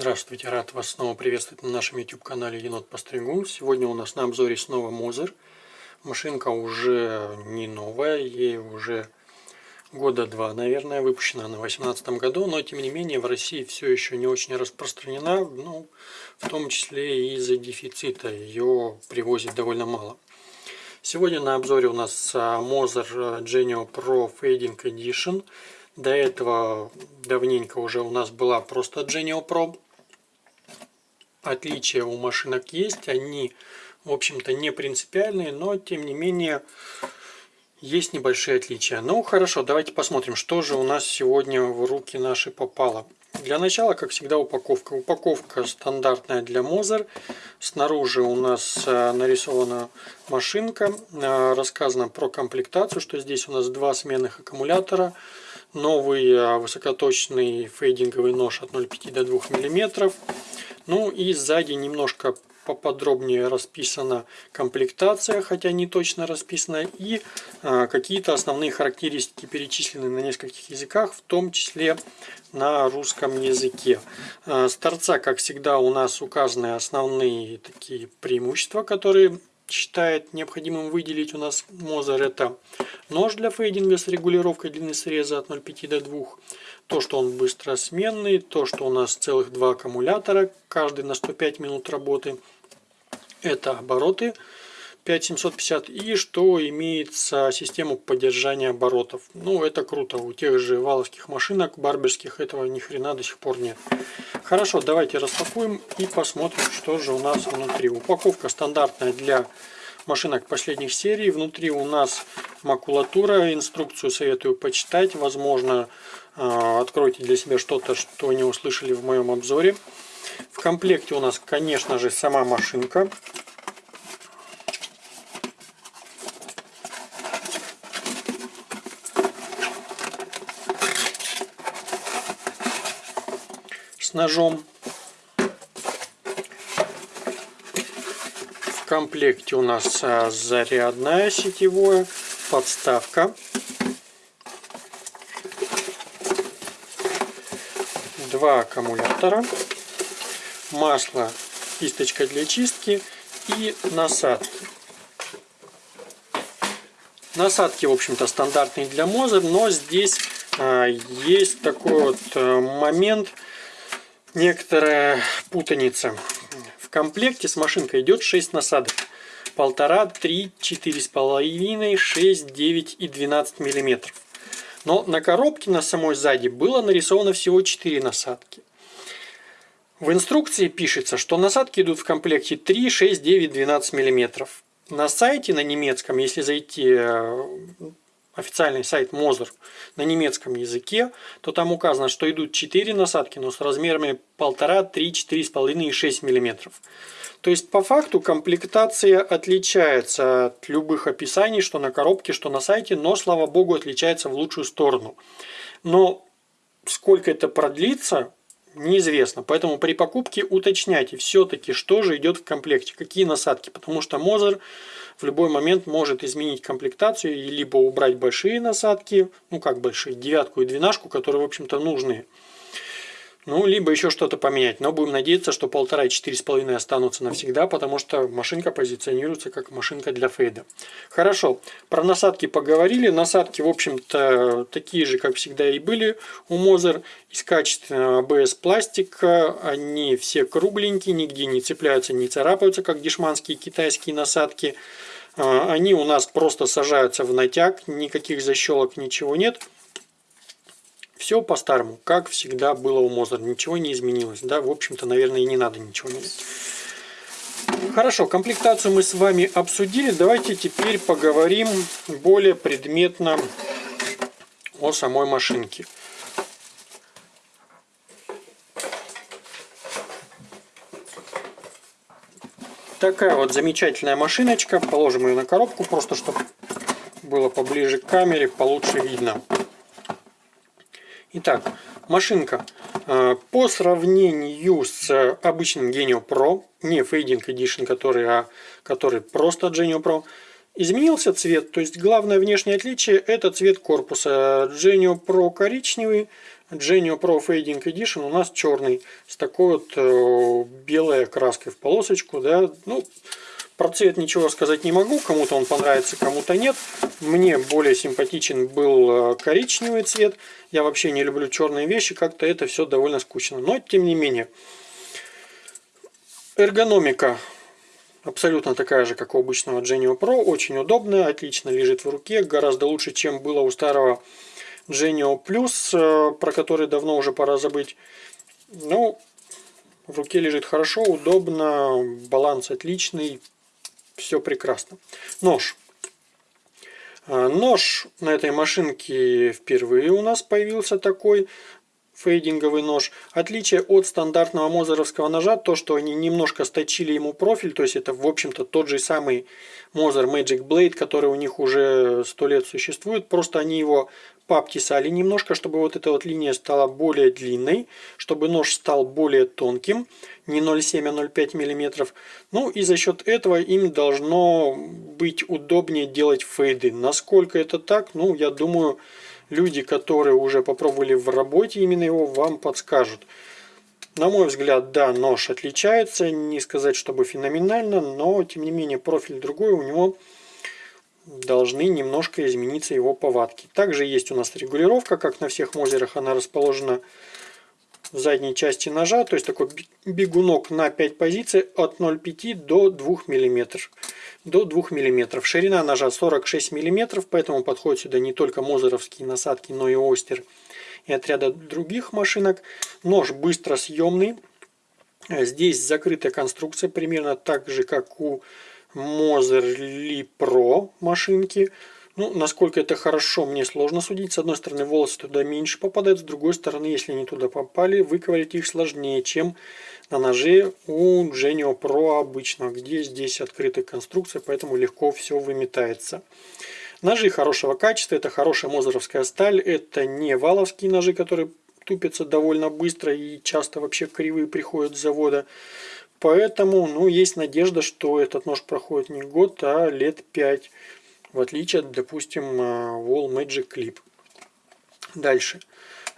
Здравствуйте, рад вас снова приветствовать на нашем YouTube канале Енот Постригун. Сегодня у нас на обзоре снова Мозер. Машинка уже не новая, ей уже года два, наверное, выпущена она в 2018 году, но тем не менее в России все еще не очень распространена, ну, в том числе из-за дефицита, ее привозят довольно мало. Сегодня на обзоре у нас Moser Genio Pro Fading Edition. До этого давненько уже у нас была просто Genio Pro отличия у машинок есть, они, в общем-то, не принципиальные, но, тем не менее, есть небольшие отличия. Ну, хорошо, давайте посмотрим, что же у нас сегодня в руки наши попало. Для начала, как всегда, упаковка. Упаковка стандартная для Мозер. Снаружи у нас э, нарисована машинка. Э, рассказано про комплектацию, что здесь у нас два сменных аккумулятора. Новый э, высокоточный фейдинговый нож от 0,5 до 2 мм. Ну и сзади немножко поподробнее расписана комплектация, хотя не точно расписана, и а, какие-то основные характеристики перечислены на нескольких языках, в том числе на русском языке. А, с торца, как всегда, у нас указаны основные такие преимущества, которые считает необходимым выделить у нас Мозер. Это нож для фейдинга с регулировкой длины среза от 0,5 до 2. То, что он быстросменный, то, что у нас целых два аккумулятора, каждый на 105 минут работы. Это обороты 5750 и что имеется систему поддержания оборотов. Ну, это круто. У тех же валовских машинок, барберских, этого ни хрена до сих пор нет. Хорошо, давайте распакуем и посмотрим, что же у нас внутри. Упаковка стандартная для машинок последних серий. Внутри у нас макулатура. Инструкцию советую почитать. Возможно, а, откройте для себя что-то, что не услышали в моем обзоре. В комплекте у нас, конечно же, сама машинка. С ножом. В комплекте у нас а, зарядная сетевое, подставка. Два аккумулятора, масло, кисточка для чистки и насадки. Насадки, в общем-то, стандартные для Мозер, но здесь а, есть такой вот а, момент – некоторая путаница. В комплекте с машинкой идет 6 насадок. Полтора, три, четыре с половиной, шесть, девять и 12 миллиметров. Но на коробке на самой сзади было нарисовано всего 4 насадки. В инструкции пишется, что насадки идут в комплекте 3, 6, 9, 12 миллиметров. На сайте на немецком, если зайти э, официальный сайт Мозер на немецком языке, то там указано, что идут 4 насадки, но с размерами 1,5, 3, 4,5 и 6 мм. То есть по факту комплектация отличается от любых описаний, что на коробке, что на сайте, но слава богу отличается в лучшую сторону. Но сколько это продлится, неизвестно. Поэтому при покупке уточняйте все-таки, что же идет в комплекте, какие насадки. Потому что Мозер в любой момент может изменить комплектацию и либо убрать большие насадки, ну как большие, девятку и двенашку, которые в общем-то нужны. Ну, либо еще что-то поменять. Но будем надеяться, что полтора и четыре с половиной останутся навсегда, потому что машинка позиционируется как машинка для фейда. Хорошо, про насадки поговорили. Насадки, в общем-то, такие же, как всегда и были у Мозер. Из качественного ABS пластика. Они все кругленькие, нигде не цепляются, не царапаются, как дешманские китайские насадки. А, они у нас просто сажаются в натяг, никаких защелок, ничего нет. Все по-старому, как всегда было у Мозер, ничего не изменилось. Да, в общем-то, наверное, и не надо ничего менять. Хорошо, комплектацию мы с вами обсудили. Давайте теперь поговорим более предметно о самой машинке. Такая вот замечательная машиночка. Положим ее на коробку, просто чтобы было поближе к камере, получше видно. Итак, машинка э, по сравнению с обычным Genio Pro, не Fading Edition, который, а который просто Genio Pro, изменился цвет. То есть главное внешнее отличие это цвет корпуса. Genio Pro коричневый, Genio Pro Fading Edition у нас черный, с такой вот э, белой краской в полосочку, да, ну, про цвет ничего сказать не могу, кому-то он понравится, кому-то нет. Мне более симпатичен был э, коричневый цвет. Я вообще не люблю черные вещи, как-то это все довольно скучно. Но, тем не менее, эргономика абсолютно такая же, как у обычного Genio Pro. Очень удобная, отлично лежит в руке, гораздо лучше, чем было у старого Genio Plus, э, про который давно уже пора забыть. Ну, в руке лежит хорошо, удобно, баланс отличный, все прекрасно. Нож. А, нож на этой машинке впервые у нас появился такой фейдинговый нож. Отличие от стандартного мозеровского ножа, то что они немножко сточили ему профиль, то есть это в общем-то тот же самый Moser Magic Blade, который у них уже сто лет существует, просто они его пообтесали немножко, чтобы вот эта вот линия стала более длинной, чтобы нож стал более тонким, не 0,7, а 0,5 мм. Ну и за счет этого им должно быть удобнее делать фейды. Насколько это так, ну я думаю, люди, которые уже попробовали в работе именно его, вам подскажут. На мой взгляд, да, нож отличается, не сказать, чтобы феноменально, но тем не менее профиль другой у него должны немножко измениться его повадки. Также есть у нас регулировка, как на всех мозерах, она расположена в задней части ножа, то есть такой бегунок на 5 позиций от 0,5 до 2 мм. До 2 мм. Ширина ножа 46 мм, поэтому подходят сюда не только мозеровские насадки, но и остер и отряда других машинок. Нож быстро съемный. Здесь закрытая конструкция, примерно так же, как у Mozerly Pro машинки. Ну, насколько это хорошо, мне сложно судить. С одной стороны, волосы туда меньше попадают, с другой стороны, если они туда попали, выковырять их сложнее, чем на ноже у Genio Pro обычно, где здесь открытая конструкция, поэтому легко все выметается. Ножи хорошего качества, это хорошая мозеровская сталь, это не валовские ножи, которые тупятся довольно быстро и часто вообще кривые приходят с завода. Поэтому ну, есть надежда, что этот нож проходит не год, а лет 5. В отличие от, допустим, э, Wall Magic Clip. Дальше.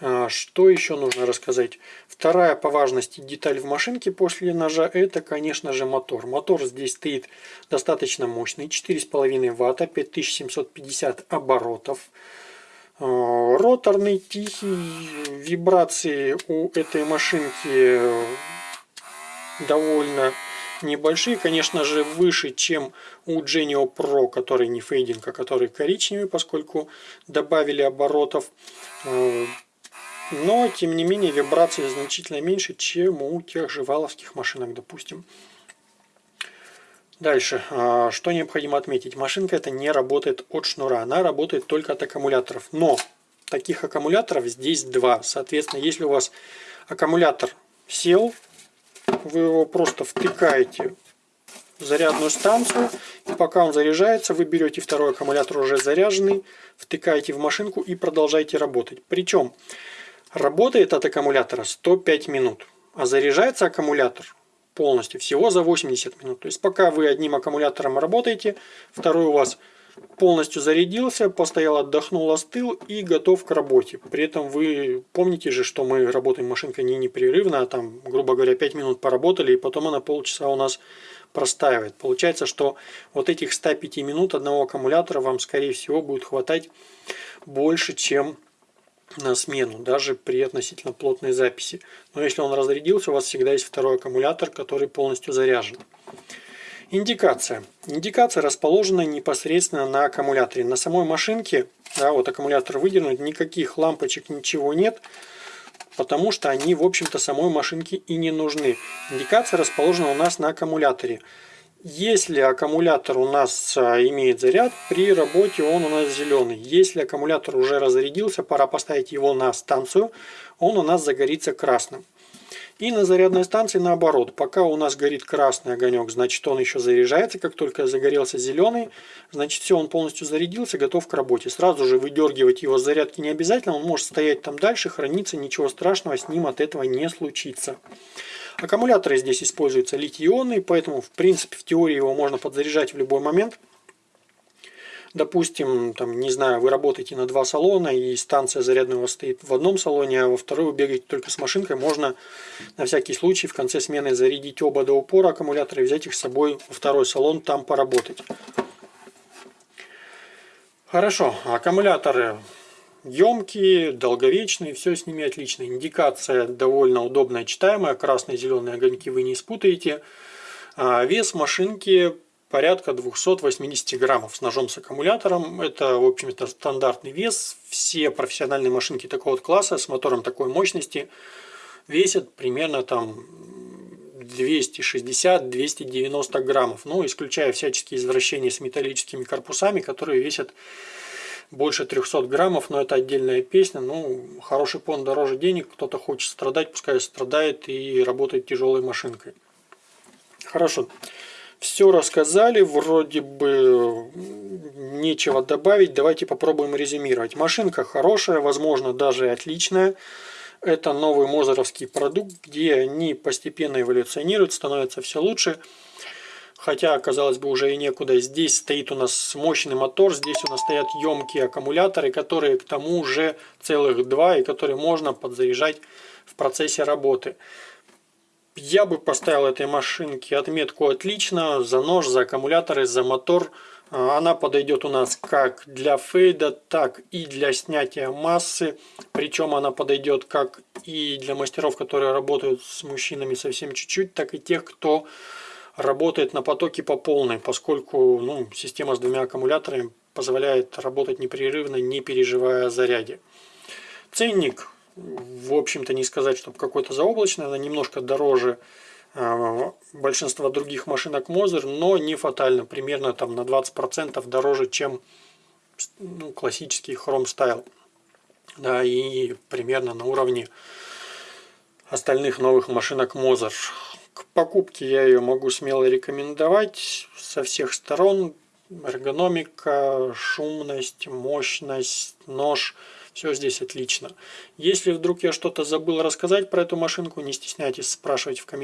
А, что еще нужно рассказать? Вторая по важности деталь в машинке после ножа это, конечно же, мотор. Мотор здесь стоит достаточно мощный. 4,5 ватта, 5750 оборотов. А, роторный, тихий, вибрации у этой машинки довольно небольшие, конечно же, выше, чем у Genio Pro, который не фейдинг, а который коричневый, поскольку добавили оборотов. Э, но, тем не менее, вибрации значительно меньше, чем у тех же валовских машинок, допустим. Дальше, а, что необходимо отметить. Машинка это не работает от шнура, она работает только от аккумуляторов. Но таких аккумуляторов здесь два. Соответственно, если у вас аккумулятор сел, вы его просто втыкаете в зарядную станцию, и пока он заряжается, вы берете второй аккумулятор уже заряженный, втыкаете в машинку и продолжаете работать. Причем работает от аккумулятора 105 минут, а заряжается аккумулятор полностью всего за 80 минут. То есть пока вы одним аккумулятором работаете, второй у вас полностью зарядился, постоял, отдохнул, остыл и готов к работе. При этом вы помните же, что мы работаем машинкой не непрерывно, а там, грубо говоря, 5 минут поработали, и потом она полчаса у нас простаивает. Получается, что вот этих 105 минут одного аккумулятора вам, скорее всего, будет хватать больше, чем на смену, даже при относительно плотной записи. Но если он разрядился, у вас всегда есть второй аккумулятор, который полностью заряжен. Индикация. Индикация расположена непосредственно на аккумуляторе. На самой машинке, да, вот аккумулятор выдернут, никаких лампочек, ничего нет, потому что они, в общем-то, самой машинке и не нужны. Индикация расположена у нас на аккумуляторе. Если аккумулятор у нас а, имеет заряд, при работе он у нас зеленый. Если аккумулятор уже разрядился, пора поставить его на станцию, он у нас загорится красным. И на зарядной станции наоборот. Пока у нас горит красный огонек, значит он еще заряжается. Как только загорелся зеленый, значит все, он полностью зарядился, готов к работе. Сразу же выдергивать его с зарядки не обязательно. Он может стоять там дальше, храниться, ничего страшного с ним от этого не случится. Аккумуляторы здесь используются литий-ионные, поэтому в принципе в теории его можно подзаряжать в любой момент. Допустим, там, не знаю, вы работаете на два салона, и станция вас стоит в одном салоне, а во второй вы бегаете только с машинкой. Можно на всякий случай в конце смены зарядить оба до упора аккумулятора и взять их с собой во второй салон, там поработать. Хорошо, аккумуляторы емкие, долговечные, все с ними отлично. Индикация довольно удобная, читаемая, красные и зеленые огоньки вы не спутаете. А вес машинки порядка 280 граммов с ножом с аккумулятором. Это, в общем-то, стандартный вес. Все профессиональные машинки такого вот класса с мотором такой мощности весят примерно там 260-290 граммов. Ну, исключая всяческие извращения с металлическими корпусами, которые весят больше 300 граммов, но это отдельная песня. Ну, хороший пон дороже денег, кто-то хочет страдать, пускай страдает и работает тяжелой машинкой. Хорошо. Все рассказали, вроде бы нечего добавить. Давайте попробуем резюмировать. Машинка хорошая, возможно, даже отличная. Это новый мозеровский продукт, где они постепенно эволюционируют, становятся все лучше. Хотя, казалось бы, уже и некуда. Здесь стоит у нас мощный мотор, здесь у нас стоят емкие аккумуляторы, которые к тому же целых два, и которые можно подзаряжать в процессе работы. Я бы поставил этой машинке отметку «Отлично» за нож, за аккумуляторы, за мотор. А, она подойдет у нас как для фейда, так и для снятия массы. Причем она подойдет как и для мастеров, которые работают с мужчинами совсем чуть-чуть, так и тех, кто работает на потоке по полной, поскольку ну, система с двумя аккумуляторами позволяет работать непрерывно, не переживая о заряде. Ценник в общем-то, не сказать, чтобы какой-то заоблачный, она немножко дороже а, большинства других машинок Moser, но не фатально, примерно там на 20% дороже, чем ну, классический Chrome Style. Да, и примерно на уровне остальных новых машинок Moser. К покупке я ее могу смело рекомендовать со всех сторон. Эргономика, шумность, мощность, нож – все здесь отлично. Если вдруг я что-то забыл рассказать про эту машинку, не стесняйтесь спрашивать в комментариях.